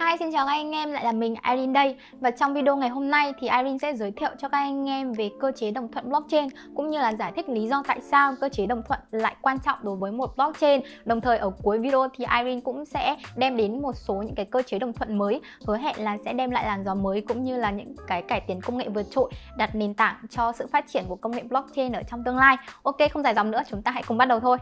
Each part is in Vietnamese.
Hi, xin chào các anh em, lại là mình Irene đây. Và trong video ngày hôm nay thì Irene sẽ giới thiệu cho các anh em về cơ chế đồng thuận blockchain Cũng như là giải thích lý do tại sao cơ chế đồng thuận lại quan trọng đối với một blockchain. Đồng thời ở cuối video thì Irene cũng sẽ đem đến một số những cái cơ chế đồng thuận mới Hứa hẹn là sẽ đem lại làn gió mới cũng như là những cái cải tiến công nghệ vượt trội Đặt nền tảng cho sự phát triển của công nghệ blockchain ở trong tương lai. Ok, không dài dòng nữa, chúng ta hãy cùng bắt đầu thôi.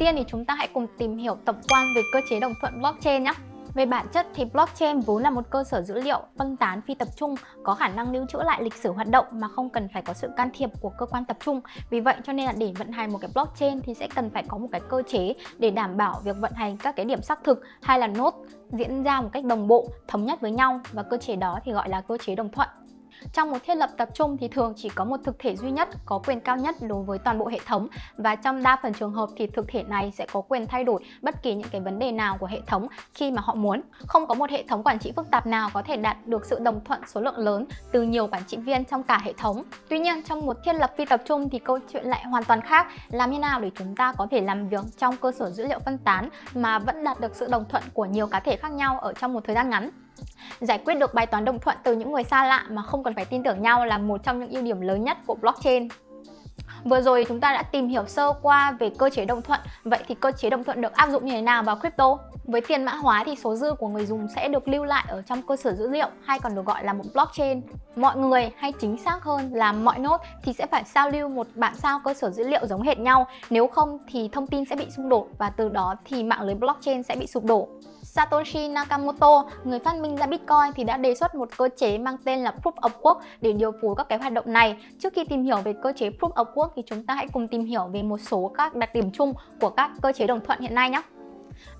Tiên thì chúng ta hãy cùng tìm hiểu tổng quan về cơ chế đồng thuận blockchain nhé. Về bản chất thì blockchain vốn là một cơ sở dữ liệu phân tán phi tập trung có khả năng lưu trữ lại lịch sử hoạt động mà không cần phải có sự can thiệp của cơ quan tập trung. Vì vậy cho nên là để vận hành một cái blockchain thì sẽ cần phải có một cái cơ chế để đảm bảo việc vận hành các cái điểm xác thực hay là nốt diễn ra một cách đồng bộ, thống nhất với nhau và cơ chế đó thì gọi là cơ chế đồng thuận. Trong một thiết lập tập trung thì thường chỉ có một thực thể duy nhất có quyền cao nhất đối với toàn bộ hệ thống và trong đa phần trường hợp thì thực thể này sẽ có quyền thay đổi bất kỳ những cái vấn đề nào của hệ thống khi mà họ muốn. Không có một hệ thống quản trị phức tạp nào có thể đạt được sự đồng thuận số lượng lớn từ nhiều quản trị viên trong cả hệ thống. Tuy nhiên, trong một thiết lập phi tập trung thì câu chuyện lại hoàn toàn khác. Làm như nào để chúng ta có thể làm việc trong cơ sở dữ liệu phân tán mà vẫn đạt được sự đồng thuận của nhiều cá thể khác nhau ở trong một thời gian ngắn? Giải quyết được bài toán đồng thuận từ những người xa lạ mà không cần phải tin tưởng nhau là một trong những ưu điểm lớn nhất của blockchain. Vừa rồi chúng ta đã tìm hiểu sơ qua về cơ chế đồng thuận Vậy thì cơ chế đồng thuận được áp dụng như thế nào vào crypto? Với tiền mã hóa thì số dư của người dùng sẽ được lưu lại ở trong cơ sở dữ liệu hay còn được gọi là một blockchain Mọi người hay chính xác hơn là mọi nốt thì sẽ phải sao lưu một bản sao cơ sở dữ liệu giống hệt nhau Nếu không thì thông tin sẽ bị xung đột và từ đó thì mạng lưới blockchain sẽ bị sụp đổ Satoshi Nakamoto, người phát minh ra Bitcoin thì đã đề xuất một cơ chế mang tên là Proof of Work để điều phối các cái hoạt động này. Trước khi tìm hiểu về cơ chế Proof of Work thì chúng ta hãy cùng tìm hiểu về một số các đặc điểm chung của các cơ chế đồng thuận hiện nay nhé.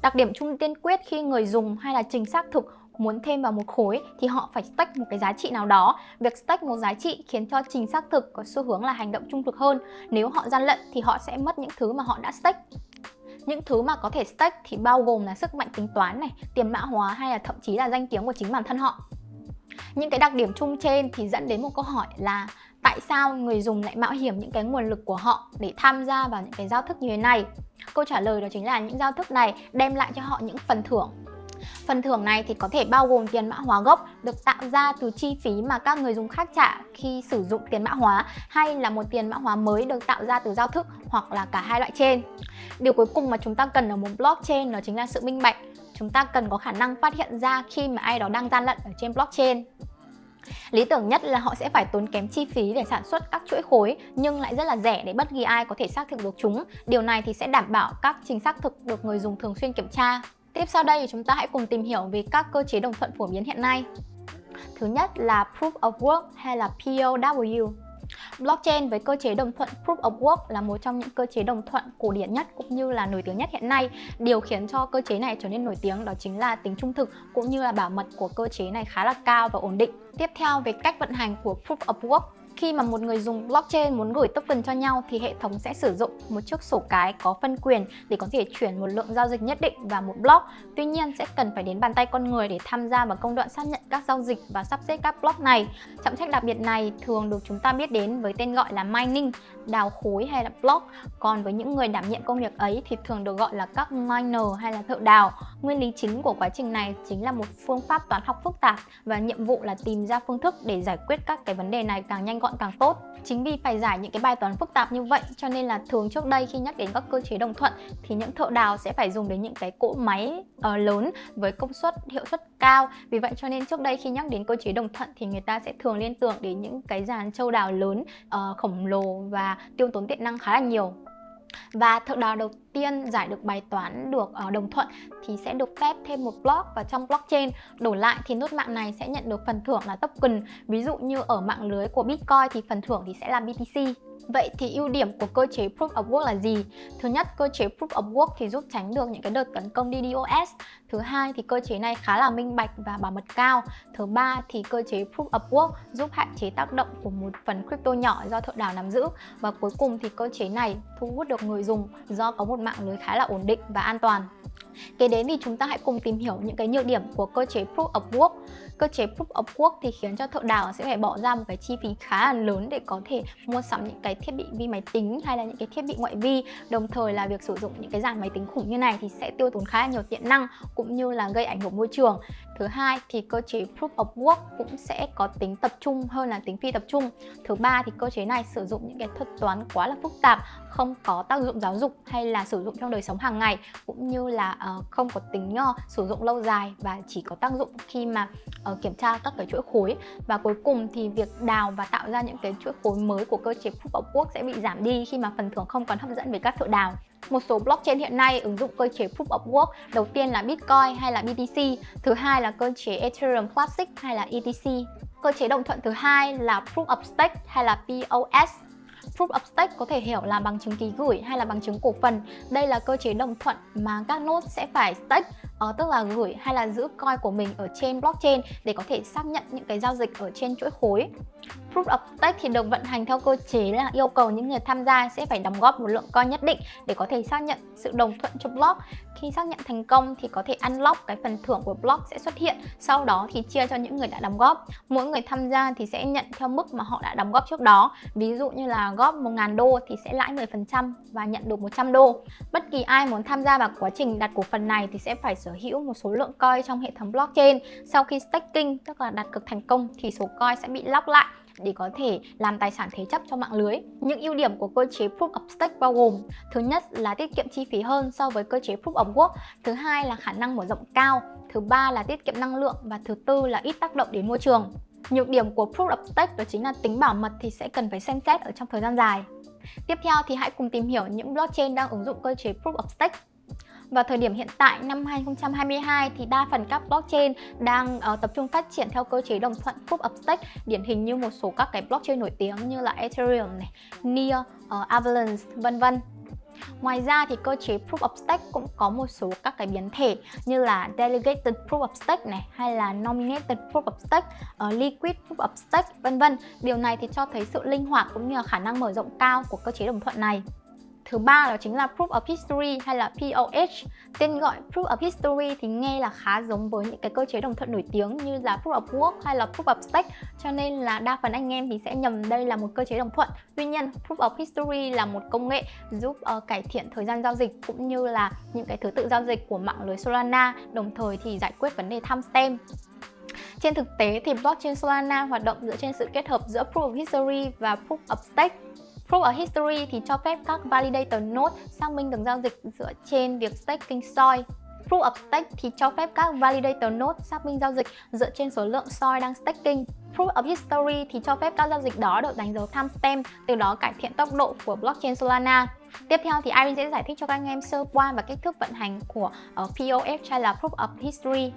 Đặc điểm chung tiên quyết khi người dùng hay là trình xác thực muốn thêm vào một khối thì họ phải stake một cái giá trị nào đó. Việc stake một giá trị khiến cho trình xác thực có xu hướng là hành động trung thực hơn. Nếu họ gian lận thì họ sẽ mất những thứ mà họ đã stake. Những thứ mà có thể stake thì bao gồm là sức mạnh tính toán này, tiền mã hóa hay là thậm chí là danh tiếng của chính bản thân họ. Những cái đặc điểm chung trên thì dẫn đến một câu hỏi là tại sao người dùng lại mạo hiểm những cái nguồn lực của họ để tham gia vào những cái giao thức như thế này? Câu trả lời đó chính là những giao thức này đem lại cho họ những phần thưởng Phần thưởng này thì có thể bao gồm tiền mã hóa gốc được tạo ra từ chi phí mà các người dùng khác trả khi sử dụng tiền mã hóa hay là một tiền mã hóa mới được tạo ra từ giao thức hoặc là cả hai loại trên. Điều cuối cùng mà chúng ta cần ở một blockchain đó chính là sự minh bạch. Chúng ta cần có khả năng phát hiện ra khi mà ai đó đang gian lận ở trên blockchain. Lý tưởng nhất là họ sẽ phải tốn kém chi phí để sản xuất các chuỗi khối, nhưng lại rất là rẻ để bất kỳ ai có thể xác thực được chúng. Điều này thì sẽ đảm bảo các trình xác thực được người dùng thường xuyên kiểm tra. Tiếp sau đây thì chúng ta hãy cùng tìm hiểu về các cơ chế đồng thuận phổ biến hiện nay. Thứ nhất là Proof of Work hay là POW. Blockchain với cơ chế đồng thuận Proof of Work là một trong những cơ chế đồng thuận cổ điển nhất cũng như là nổi tiếng nhất hiện nay. Điều khiến cho cơ chế này trở nên nổi tiếng đó chính là tính trung thực cũng như là bảo mật của cơ chế này khá là cao và ổn định. Tiếp theo, về cách vận hành của Proof of Work khi mà một người dùng blockchain muốn gửi token cho nhau thì hệ thống sẽ sử dụng một chiếc sổ cái có phân quyền để có thể chuyển một lượng giao dịch nhất định vào một block. Tuy nhiên sẽ cần phải đến bàn tay con người để tham gia vào công đoạn xác nhận các giao dịch và sắp xếp các block này. Trọng trách đặc biệt này thường được chúng ta biết đến với tên gọi là mining, đào khối hay là block. Còn với những người đảm nhiệm công việc ấy thì thường được gọi là các miner hay là thợ đào. Nguyên lý chính của quá trình này chính là một phương pháp toán học phức tạp và nhiệm vụ là tìm ra phương thức để giải quyết các cái vấn đề này càng nhanh gọn càng tốt. Chính vì phải giải những cái bài toán phức tạp như vậy cho nên là thường trước đây khi nhắc đến các cơ chế đồng thuận thì những thợ đào sẽ phải dùng đến những cái cỗ máy uh, lớn với công suất hiệu suất cao. Vì vậy cho nên trước đây khi nhắc đến cơ chế đồng thuận thì người ta sẽ thường liên tưởng đến những cái dàn châu đào lớn uh, khổng lồ và tiêu tốn điện năng khá là nhiều. Và thợ đào đầu tiên giải được bài toán được uh, đồng thuận thì sẽ được phép thêm một block vào trong blockchain đổi lại thì nút mạng này sẽ nhận được phần thưởng là token ví dụ như ở mạng lưới của Bitcoin thì phần thưởng thì sẽ là BTC Vậy thì ưu điểm của cơ chế Proof of Work là gì? Thứ nhất, cơ chế Proof of Work thì giúp tránh được những cái đợt tấn công DDoS. Thứ hai thì cơ chế này khá là minh bạch và bảo mật cao. Thứ ba thì cơ chế Proof of Work giúp hạn chế tác động của một phần crypto nhỏ do thợ đào nắm giữ. Và cuối cùng thì cơ chế này thu hút được người dùng do có một mạng lưới khá là ổn định và an toàn. Kế đến thì chúng ta hãy cùng tìm hiểu những cái nhược điểm của cơ chế Proof of Work. Cơ chế Proof of Work thì khiến cho thợ đào sẽ phải bỏ ra một cái chi phí khá là lớn để có thể mua sắm những cái thiết bị vi máy tính hay là những cái thiết bị ngoại vi. Đồng thời là việc sử dụng những cái dàn máy tính khủng như này thì sẽ tiêu tốn khá là nhiều điện năng cũng như là gây ảnh hưởng môi trường. Thứ hai thì cơ chế Proof of Work cũng sẽ có tính tập trung hơn là tính phi tập trung. Thứ ba thì cơ chế này sử dụng những cái thuật toán quá là phức tạp, không có tác dụng giáo dục hay là sử dụng trong đời sống hàng ngày cũng như là uh, không có tính uh, sử dụng lâu dài và chỉ có tác dụng khi mà uh, kiểm tra các cái chuỗi khối và cuối cùng thì việc đào và tạo ra những cái chuỗi khối mới của cơ chế Proof of Work sẽ bị giảm đi khi mà phần thưởng không còn hấp dẫn với các thợ đào. Một số blockchain hiện nay ứng dụng cơ chế Proof of Work đầu tiên là Bitcoin hay là BTC, thứ hai là cơ chế Ethereum Classic hay là ETC. Cơ chế đồng thuận thứ hai là Proof of Stake hay là POS. Proof of Stake có thể hiểu là bằng chứng ký gửi hay là bằng chứng cổ phần. Đây là cơ chế đồng thuận mà các nốt sẽ phải stake, uh, tức là gửi hay là giữ coin của mình ở trên blockchain để có thể xác nhận những cái giao dịch ở trên chuỗi khối. Proof of Stake thì được vận hành theo cơ chế là yêu cầu những người tham gia sẽ phải đóng góp một lượng coin nhất định để có thể xác nhận sự đồng thuận cho block. Khi xác nhận thành công thì có thể unlock cái phần thưởng của block sẽ xuất hiện, sau đó thì chia cho những người đã đóng góp. Mỗi người tham gia thì sẽ nhận theo mức mà họ đã đóng góp trước đó. Ví dụ như là góp 1.000 đô thì sẽ lãi 10% và nhận được 100 đô. Bất kỳ ai muốn tham gia vào quá trình đặt cổ phần này thì sẽ phải sở hữu một số lượng coin trong hệ thống blockchain. Sau khi staking, tức là đặt cược thành công thì số coin sẽ bị lock lại để có thể làm tài sản thế chấp cho mạng lưới. Những ưu điểm của cơ chế Proof of Stake bao gồm Thứ nhất là tiết kiệm chi phí hơn so với cơ chế Proof of Work Thứ hai là khả năng mở rộng cao Thứ ba là tiết kiệm năng lượng Và thứ tư là ít tác động đến môi trường Nhược điểm của Proof of Stake đó chính là tính bảo mật thì sẽ cần phải xem xét ở trong thời gian dài. Tiếp theo thì hãy cùng tìm hiểu những blockchain đang ứng dụng cơ chế Proof of Stake. Vào thời điểm hiện tại năm 2022 thì đa phần các blockchain đang uh, tập trung phát triển theo cơ chế đồng thuận Proof of Stake điển hình như một số các cái blockchain nổi tiếng như là Ethereum này, Near, uh, Avalanche vân vân. Ngoài ra thì cơ chế Proof of Stake cũng có một số các cái biến thể như là Delegated Proof of Stake này hay là Nominated Proof of Stake, uh, Liquid Proof of Stake vân vân. Điều này thì cho thấy sự linh hoạt cũng như là khả năng mở rộng cao của cơ chế đồng thuận này. Thứ ba đó chính là Proof of History hay là POH. Tên gọi Proof of History thì nghe là khá giống với những cái cơ chế đồng thuận nổi tiếng như là Proof of Work hay là Proof of Stake cho nên là đa phần anh em thì sẽ nhầm đây là một cơ chế đồng thuận. Tuy nhiên, Proof of History là một công nghệ giúp uh, cải thiện thời gian giao dịch cũng như là những cái thứ tự giao dịch của mạng lưới Solana, đồng thời thì giải quyết vấn đề timestamp. Trên thực tế thì blockchain Solana hoạt động dựa trên sự kết hợp giữa Proof of History và Proof of Stake Proof of History thì cho phép các validator node xác minh được giao dịch dựa trên việc staking soi. Proof of Stake thì cho phép các validator node xác minh giao dịch dựa trên số lượng soi đang staking. Proof of History thì cho phép các giao dịch đó được đánh dấu timestamp, từ đó cải thiện tốc độ của blockchain Solana. Tiếp theo thì Irene sẽ giải thích cho các anh em sơ qua và cách thức vận hành của ờ, uh, POF hay là Proof of History.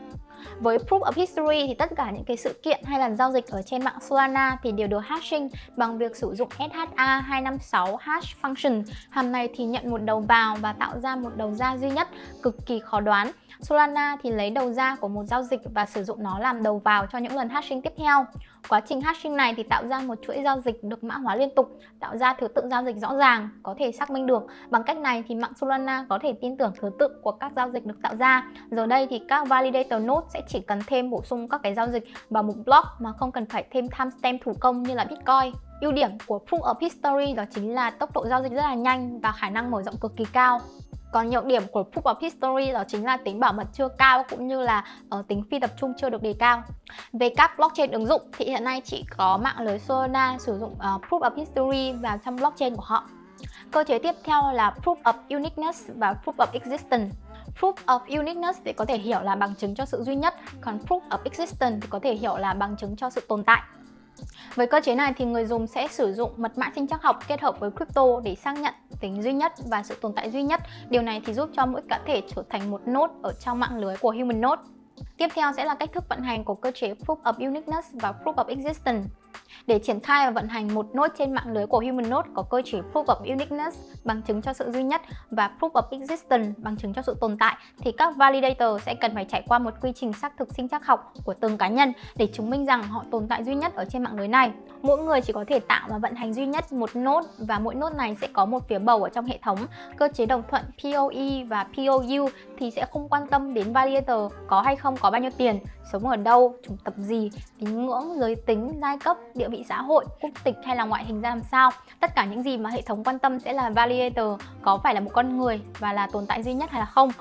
Với Proof of History thì tất cả những cái sự kiện hay là giao dịch ở trên mạng Solana thì đều được hashing bằng việc sử dụng SHA-256 hash function. Hàm này thì nhận một đầu vào và tạo ra một đầu ra duy nhất, cực kỳ khó đoán. Solana thì lấy đầu ra của một giao dịch và sử dụng nó làm đầu vào cho những lần hashing tiếp theo. Quá trình hashing này thì tạo ra một chuỗi giao dịch được mã hóa liên tục, tạo ra thứ tự giao dịch rõ ràng, có thể xác minh được. Bằng cách này thì mạng Solana có thể tin tưởng thứ tự của các giao dịch được tạo ra. Giờ đây thì các validator node sẽ chỉ cần thêm bổ sung các cái giao dịch vào một block mà không cần phải thêm timestamp thủ công như là Bitcoin. Ưu điểm của Proof of History đó chính là tốc độ giao dịch rất là nhanh và khả năng mở rộng cực kỳ cao. Còn nhược điểm của Proof of History đó chính là tính bảo mật chưa cao cũng như là uh, tính phi tập trung chưa được đề cao. Về các blockchain ứng dụng thì hiện nay chỉ có mạng lưới Solana sử dụng uh, Proof of History vào trong blockchain của họ. Cơ chế tiếp theo là Proof of Uniqueness và Proof of Existence. Proof of Uniqueness thì có thể hiểu là bằng chứng cho sự duy nhất, còn Proof of Existence thì có thể hiểu là bằng chứng cho sự tồn tại. Với cơ chế này thì người dùng sẽ sử dụng mật mã sinh trắc học kết hợp với crypto để xác nhận tính duy nhất và sự tồn tại duy nhất. Điều này thì giúp cho mỗi cá thể trở thành một nốt ở trong mạng lưới của Human Node. Tiếp theo sẽ là cách thức vận hành của cơ chế Proof of Uniqueness và Proof of Existence. Để triển khai và vận hành một node trên mạng lưới của HumanNode có cơ chế Proof of Uniqueness bằng chứng cho sự duy nhất và Proof of Existence bằng chứng cho sự tồn tại thì các validator sẽ cần phải trải qua một quy trình xác thực sinh trắc học của từng cá nhân để chứng minh rằng họ tồn tại duy nhất ở trên mạng lưới này. Mỗi người chỉ có thể tạo và vận hành duy nhất một node và mỗi node này sẽ có một phiếu bầu ở trong hệ thống. Cơ chế đồng thuận POE và POU thì sẽ không quan tâm đến validator có hay không có bao nhiêu tiền, sống ở đâu, chủng tập gì, tín ngưỡng, giới tính, giai cấp, địa vị xã hội, quốc tịch hay là ngoại hình ra làm sao. Tất cả những gì mà hệ thống quan tâm sẽ là validator có phải là một con người và là tồn tại duy nhất hay là không.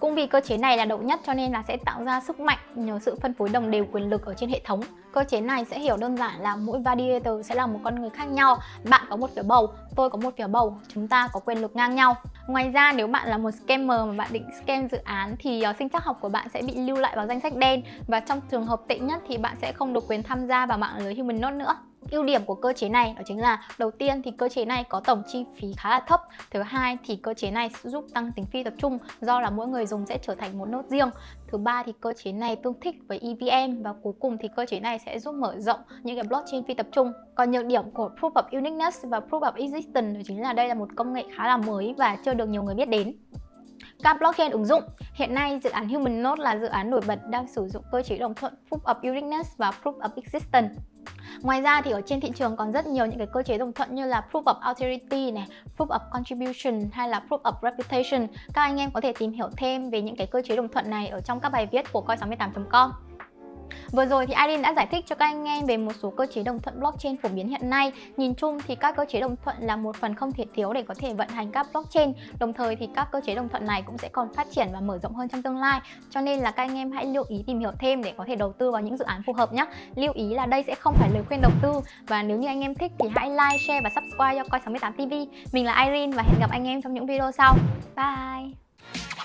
Cũng vì cơ chế này là độc nhất cho nên là sẽ tạo ra sức mạnh nhờ sự phân phối đồng đều quyền lực ở trên hệ thống. Cơ chế này sẽ hiểu đơn giản là mỗi validator sẽ là một con người khác nhau. Bạn có một phiếu bầu, tôi có một phiếu bầu, chúng ta có quyền lực ngang nhau. Ngoài ra nếu bạn là một scammer mà bạn định scam dự án thì uh, sinh chắc học của bạn sẽ bị lưu lại vào danh sách đen và trong trường hợp tệ nhất thì bạn sẽ không được quyền tham gia vào mạng lưới Human Node nữa. Ưu điểm của cơ chế này đó chính là đầu tiên thì cơ chế này có tổng chi phí khá là thấp. Thứ hai thì cơ chế này giúp tăng tính phi tập trung do là mỗi người dùng sẽ trở thành một nốt riêng. Thứ ba thì cơ chế này tương thích với EVM và cuối cùng thì cơ chế này sẽ giúp mở rộng những cái blockchain phi tập trung. Còn nhược điểm của Proof of Uniqueness và Proof of Existence đó chính là đây là một công nghệ khá là mới và chưa được nhiều người biết đến. Các blockchain ứng dụng Hiện nay, dự án Human Node là dự án nổi bật đang sử dụng cơ chế đồng thuận Proof of Uniqueness và Proof of Existence. Ngoài ra thì ở trên thị trường còn rất nhiều những cái cơ chế đồng thuận như là Proof of Authority này, Proof of Contribution hay là Proof of Reputation. Các anh em có thể tìm hiểu thêm về những cái cơ chế đồng thuận này ở trong các bài viết của coi68.com. Vừa rồi thì Irene đã giải thích cho các anh em về một số cơ chế đồng thuận blockchain phổ biến hiện nay. Nhìn chung thì các cơ chế đồng thuận là một phần không thể thiếu để có thể vận hành các blockchain. Đồng thời thì các cơ chế đồng thuận này cũng sẽ còn phát triển và mở rộng hơn trong tương lai. Cho nên là các anh em hãy lưu ý tìm hiểu thêm để có thể đầu tư vào những dự án phù hợp nhé. Lưu ý là đây sẽ không phải lời khuyên đầu tư và nếu như anh em thích thì hãy like, share và subscribe cho Coi68TV. Mình là Irene và hẹn gặp anh em trong những video sau. Bye!